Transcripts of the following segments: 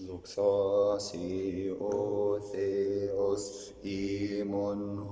Luxasi o Theos imon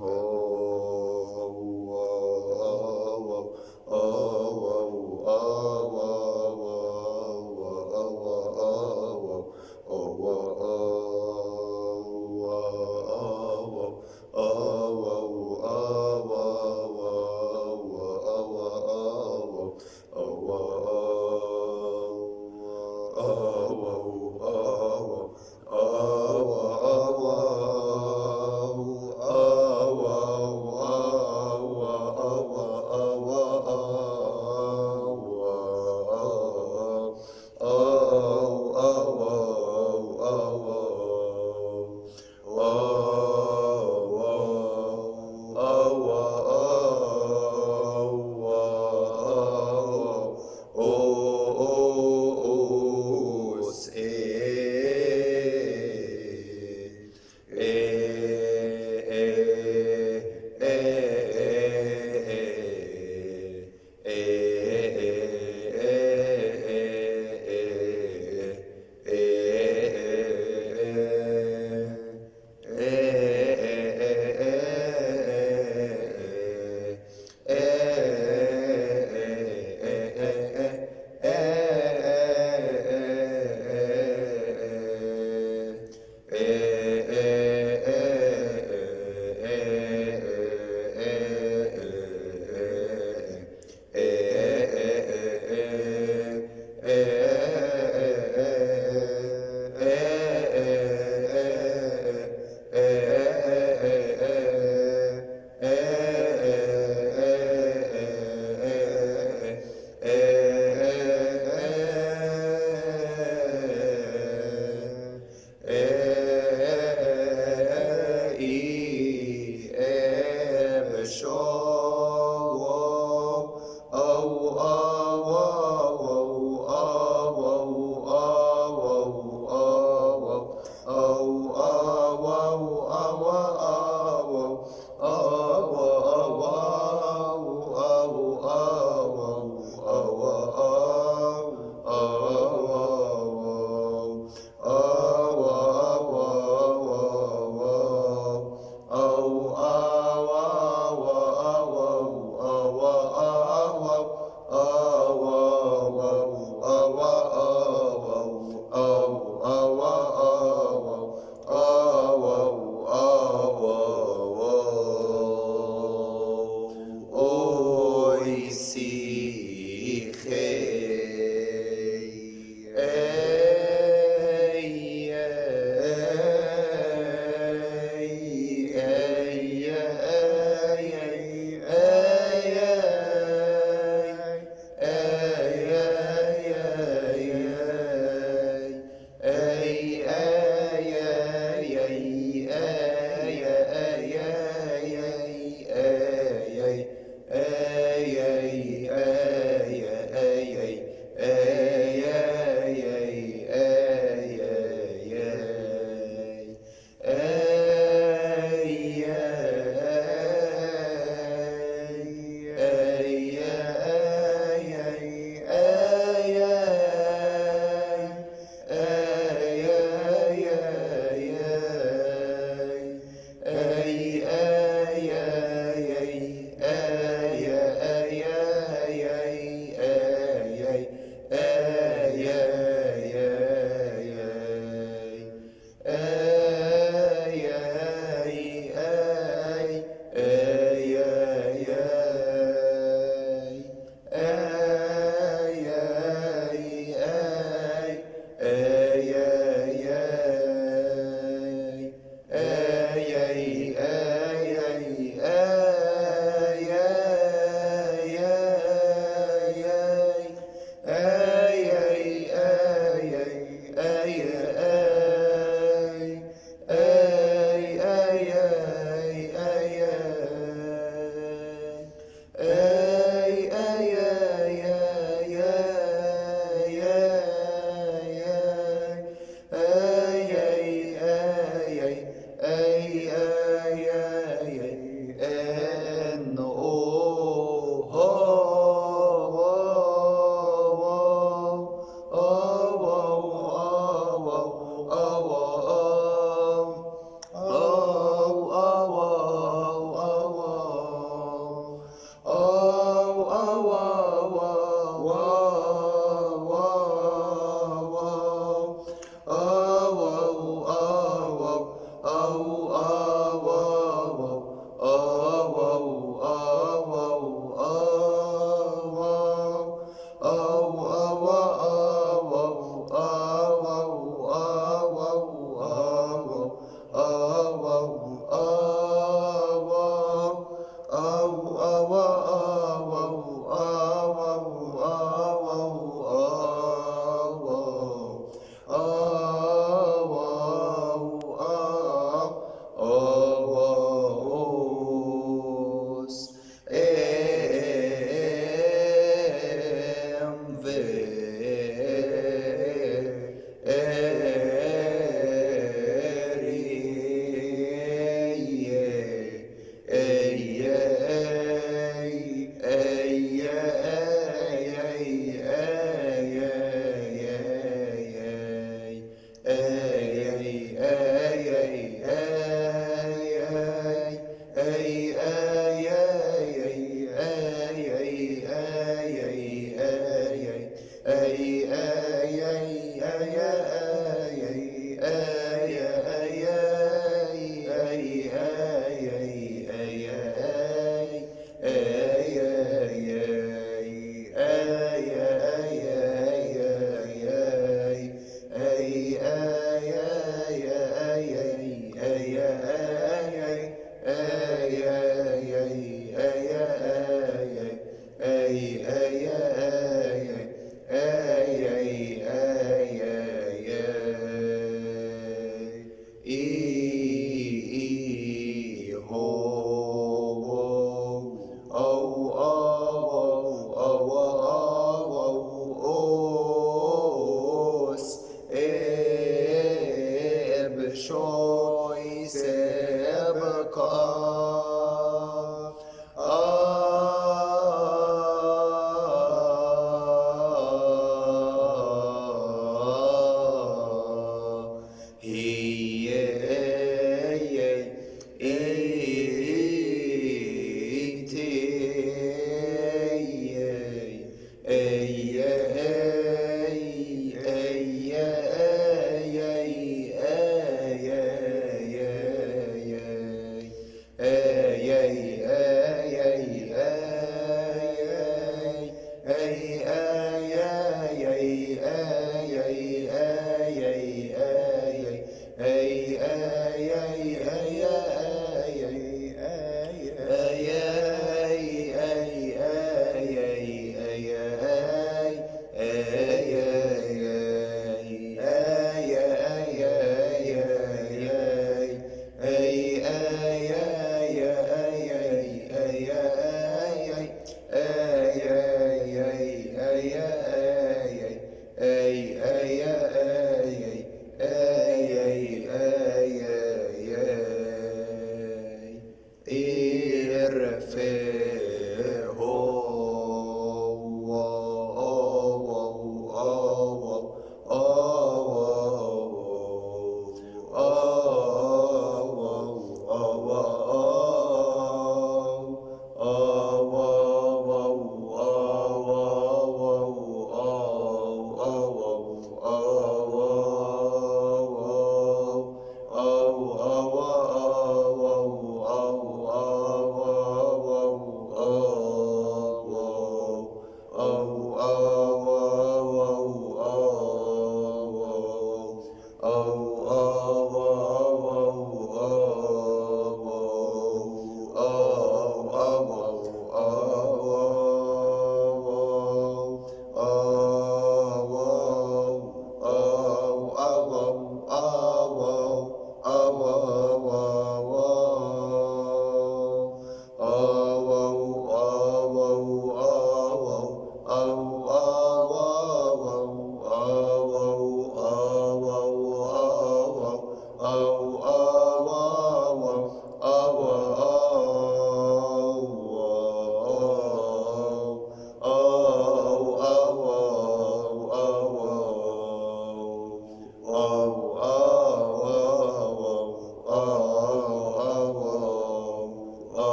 a, a,